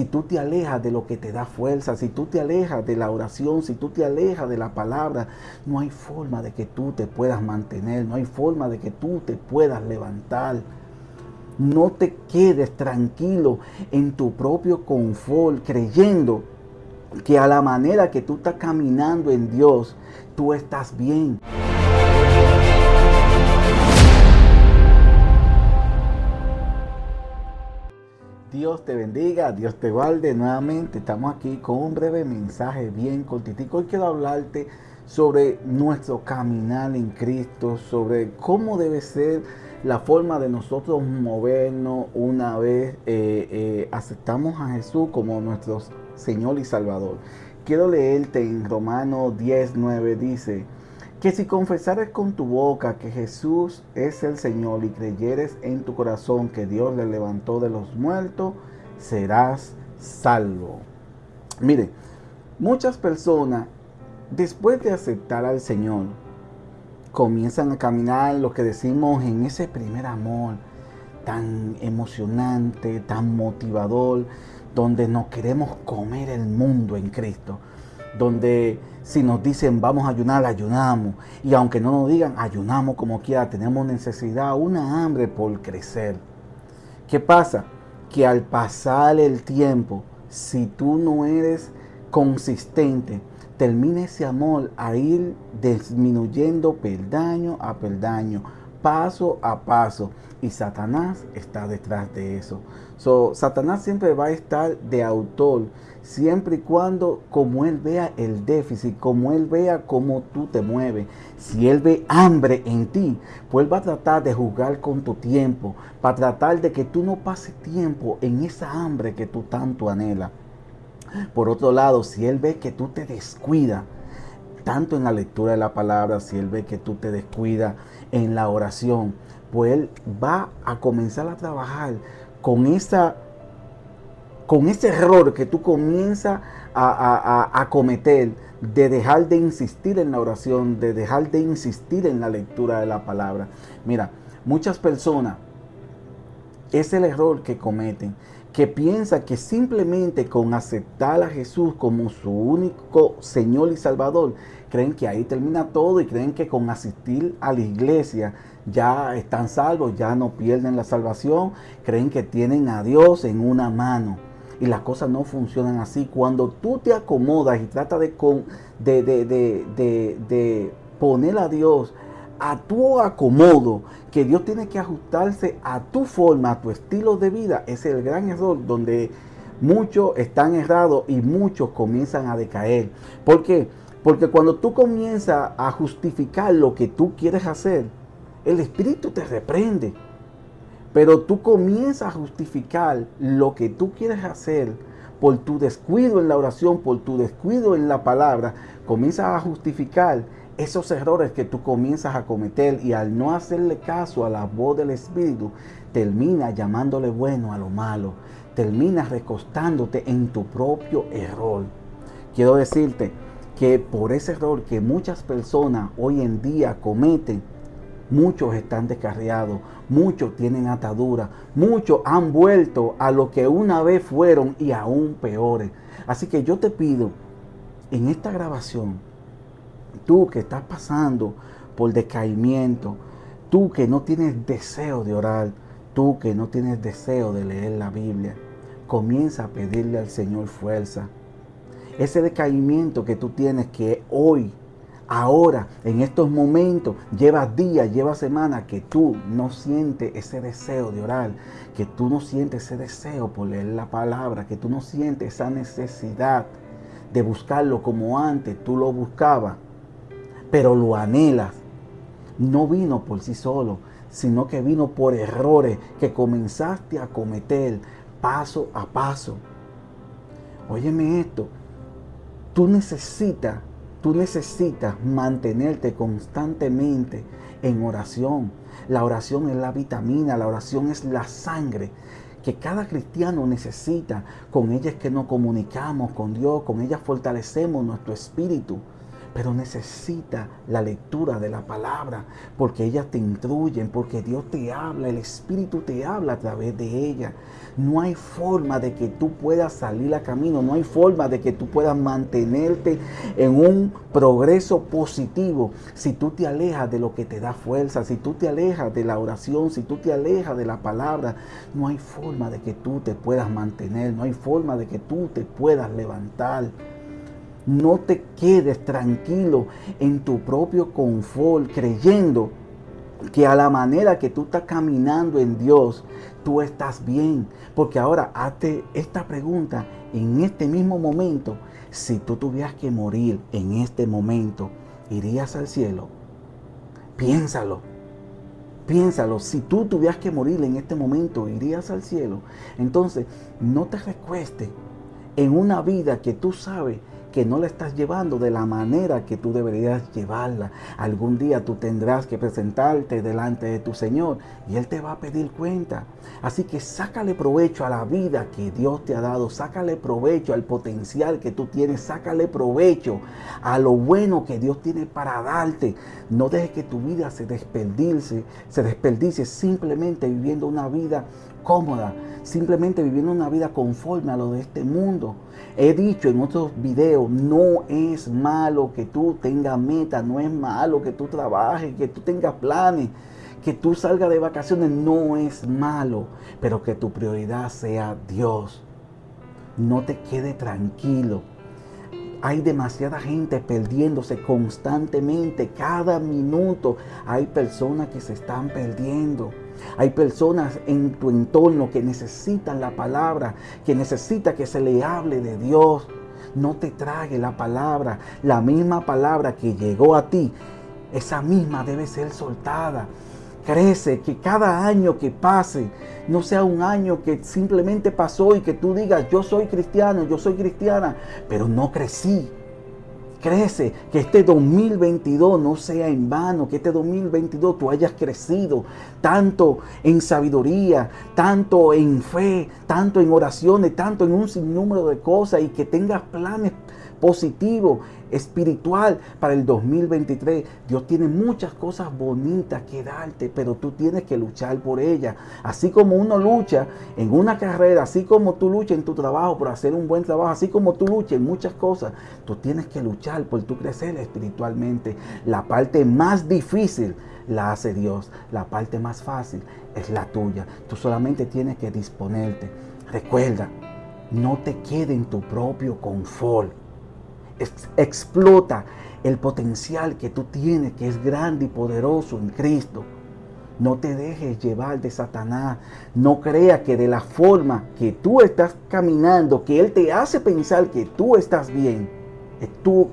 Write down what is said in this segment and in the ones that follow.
si tú te alejas de lo que te da fuerza, si tú te alejas de la oración, si tú te alejas de la palabra, no hay forma de que tú te puedas mantener, no hay forma de que tú te puedas levantar. No te quedes tranquilo en tu propio confort, creyendo que a la manera que tú estás caminando en Dios, tú estás bien. Dios te bendiga, Dios te guarde. Nuevamente estamos aquí con un breve mensaje bien cortitico. Hoy quiero hablarte sobre nuestro caminar en Cristo, sobre cómo debe ser la forma de nosotros movernos una vez eh, eh, aceptamos a Jesús como nuestro Señor y Salvador. Quiero leerte en Romanos 10, 9, dice, que si confesares con tu boca que Jesús es el Señor y creyeres en tu corazón que Dios le levantó de los muertos, serás salvo. Mire, muchas personas después de aceptar al Señor comienzan a caminar lo que decimos en ese primer amor tan emocionante, tan motivador, donde nos queremos comer el mundo en Cristo donde si nos dicen vamos a ayunar, ayunamos. Y aunque no nos digan, ayunamos como quiera, tenemos necesidad, una hambre por crecer. ¿Qué pasa? Que al pasar el tiempo, si tú no eres consistente, termina ese amor a ir disminuyendo peldaño a peldaño, paso a paso. Y Satanás está detrás de eso. So, Satanás siempre va a estar de autor siempre y cuando como Él vea el déficit, como Él vea cómo tú te mueves. Si Él ve hambre en ti, pues Él va a tratar de jugar con tu tiempo, para tratar de que tú no pases tiempo en esa hambre que tú tanto anhelas. Por otro lado, si Él ve que tú te descuidas, tanto en la lectura de la palabra, si Él ve que tú te descuidas en la oración, pues Él va a comenzar a trabajar con esa con ese error que tú comienzas a, cometer de dejar de insistir en la oración, de dejar de insistir en la lectura de la palabra. Mira, muchas personas, es el error que cometen, que piensan que simplemente con aceptar a Jesús como su único Señor y Salvador, creen que ahí termina todo y creen que con asistir a la iglesia ya están salvos, ya no pierden la salvación, creen que tienen a Dios en una mano y las cosas no funcionan así. Cuando tú te acomodas y tratas de, de, de, de, poner a Dios a tu acomodo, que Dios tiene que ajustarse a tu forma, a tu estilo de vida, es el gran error donde muchos están errados y muchos comienzan a decaer. ¿Por qué? Porque cuando tú comienzas a justificar lo que tú quieres hacer, el Espíritu te reprende. Pero tú comienzas a justificar lo que tú quieres hacer por tu descuido en la oración, por tu descuido en la palabra, comienzas a justificar esos errores que tú comienzas a cometer y al no hacerle caso a la voz del Espíritu, termina llamándole bueno a lo malo, terminas recostándote en tu propio error. Quiero decirte que por ese error que muchas personas hoy en día cometen, Muchos están descarriados, muchos tienen ataduras, muchos han vuelto a lo que una vez fueron y aún peores. Así que yo te pido en esta grabación, tú que estás pasando por decaimiento, tú que no tienes deseo de orar, tú que no tienes deseo de leer la Biblia, comienza a pedirle al Señor fuerza. Ese decaimiento que tú tienes que hoy ahora, en estos momentos, llevas días, llevas semanas que tú no sientes ese deseo de orar, que tú no sientes ese deseo por leer la palabra, que tú no sientes esa necesidad de buscarlo como antes tú lo buscabas, pero lo anhelas. No vino por sí solo, sino que vino por errores que comenzaste a cometer paso a paso. Óyeme esto, tú necesitas Tú necesitas mantenerte constantemente en oración. La oración es la vitamina, la oración es la sangre que cada cristiano necesita. Con ella es que nos comunicamos con Dios, con ella fortalecemos nuestro espíritu. Pero necesita la lectura de la palabra, porque ellas te instruyen, porque Dios te habla, el Espíritu te habla a través de ella. No hay forma de que tú puedas salir a camino, no hay forma de que tú puedas mantenerte en un progreso positivo si tú te alejas de lo que te da fuerza, si tú te alejas de la oración, si tú te alejas de la palabra, no hay forma de que tú te puedas mantener, no hay forma de que tú te puedas levantar. No te quedes tranquilo en tu propio confort creyendo que a la manera que tú estás caminando en Dios, tú estás bien. Porque ahora hazte esta pregunta en este mismo momento. Si tú tuvieras que morir en este momento, ¿irías al cielo? Piénsalo. Piénsalo, si tú tuvieras que morir en este momento, ¿irías al cielo? Entonces, no te recueste en una vida que tú sabes que no la estás llevando de la manera que tú deberías llevarla. Algún día tú tendrás que presentarte delante de tu Señor y Él te va a pedir cuenta. Así que sácale provecho a la vida que Dios te ha dado, sácale provecho al potencial que tú tienes, sácale provecho a lo bueno que Dios tiene para darte. No dejes que tu vida se desperdice, se desperdicie simplemente viviendo una vida cómoda, simplemente viviendo una vida conforme a lo de este mundo. He dicho en otros videos, no es malo que tú tengas meta, no es malo que tú trabajes, que tú tengas planes, que tú salgas de vacaciones, no es malo, pero que tu prioridad sea Dios. No te quede tranquilo. Hay demasiada gente perdiéndose constantemente, cada minuto. Hay personas que se están perdiendo. Hay personas en tu entorno que necesitan la palabra, que necesita que se le hable de Dios. No te trague la palabra, la misma palabra que llegó a ti, esa misma debe ser soltada. Crece, que cada año que pase no sea un año que simplemente pasó y que tú digas, yo soy cristiano, yo soy cristiana, pero no crecí Crece, que este 2022 no sea en vano, que este 2022 tú hayas crecido tanto en sabiduría, tanto en fe, tanto en oraciones, tanto en un sinnúmero de cosas y que tengas planes positivo, espiritual para el 2023. Dios tiene muchas cosas bonitas que darte, pero tú tienes que luchar por ellas. Así como uno lucha en una carrera, así como tú luchas en tu trabajo por hacer un buen trabajo, así como tú luchas en muchas cosas, tú tienes que luchar por tu crecer espiritualmente. La parte más difícil la hace Dios. La parte más fácil es la tuya. Tú solamente tienes que disponerte. Recuerda, no te quede en tu propio confort explota el potencial que tú tienes, que es grande y poderoso en Cristo. No te dejes llevar de Satanás. No creas que de la forma que tú estás caminando, que Él te hace pensar que tú estás bien, es tú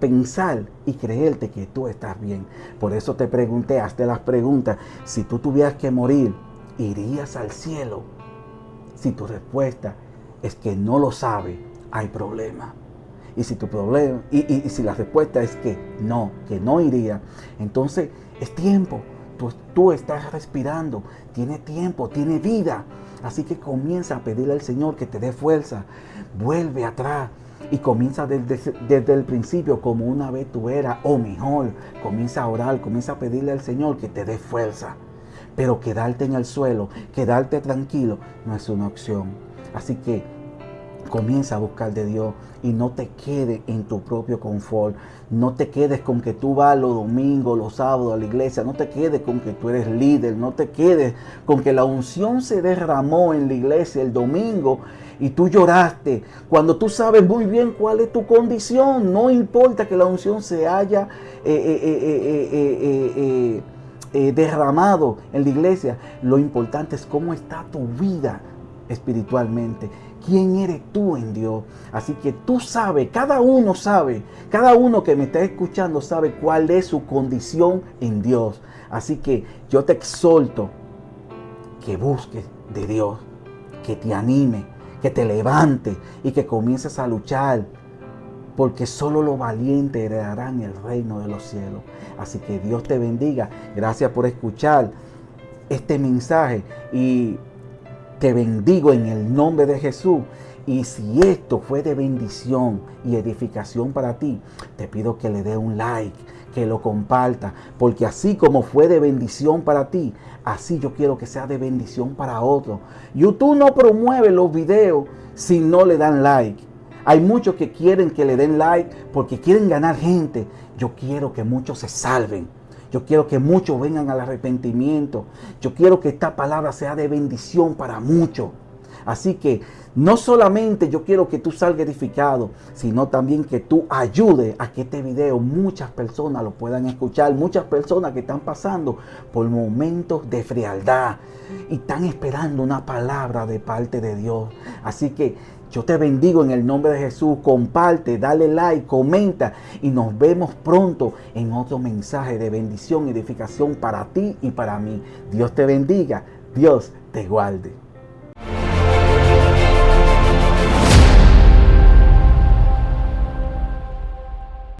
pensar y creerte que tú estás bien. Por eso te pregunté, hazte las preguntas. Si tú tuvieras que morir, ¿irías al cielo? Si tu respuesta es que no lo sabe, hay problema. Y si tu problema, y, si la respuesta es que no, que no iría, entonces es tiempo. Tú, tú estás respirando, tiene tiempo, tiene vida. Así que comienza a pedirle al Señor que te dé fuerza. Vuelve atrás y comienza desde, desde, el principio como una vez tú eras o mejor. Comienza a orar, comienza a pedirle al Señor que te dé fuerza. Pero quedarte en el suelo, quedarte tranquilo, no es una opción. Así que Comienza a buscar de Dios y no te quedes en tu propio confort. No te quedes con que tú vas los domingos, los sábados a la iglesia. No te quedes con que tú eres líder. No te quedes con que la unción se derramó en la iglesia el domingo y tú lloraste. Cuando tú sabes muy bien cuál es tu condición. No importa que la unción se haya eh, eh, derramado en la iglesia. Lo importante es cómo está tu vida espiritualmente quién eres tú en Dios. Así que tú sabes, cada uno sabe, cada uno que me está escuchando sabe cuál es su condición en Dios. Así que yo te exhorto que busques de Dios, que te anime, que te levante y que comiences a luchar. Porque solo los valientes heredarán el reino de los cielos. Así que Dios te bendiga. Gracias por escuchar este mensaje. Y te bendigo en el nombre de Jesús Y si esto fue de bendición y edificación para ti, te pido que le dé un like, que lo comparta, porque así como fue de bendición para ti, así yo quiero que sea de bendición para otros. YouTube no promueve los videos si no le dan like. Hay muchos que quieren que le den like porque quieren ganar gente. Yo quiero que muchos se salven. Yo quiero que muchos vengan al arrepentimiento. Yo quiero que esta palabra sea de bendición para muchos. Así que no solamente yo quiero que tú salgas edificado, sino también que tú ayudes a que este video muchas personas lo puedan escuchar, muchas personas que están pasando por momentos de frialdad y están esperando una palabra de parte de Dios. Así que yo te bendigo en el nombre de Jesús. Comparte, dale like, comenta y nos vemos pronto en otro mensaje de bendición y edificación para ti y para mí. Dios te bendiga. Dios te guarde.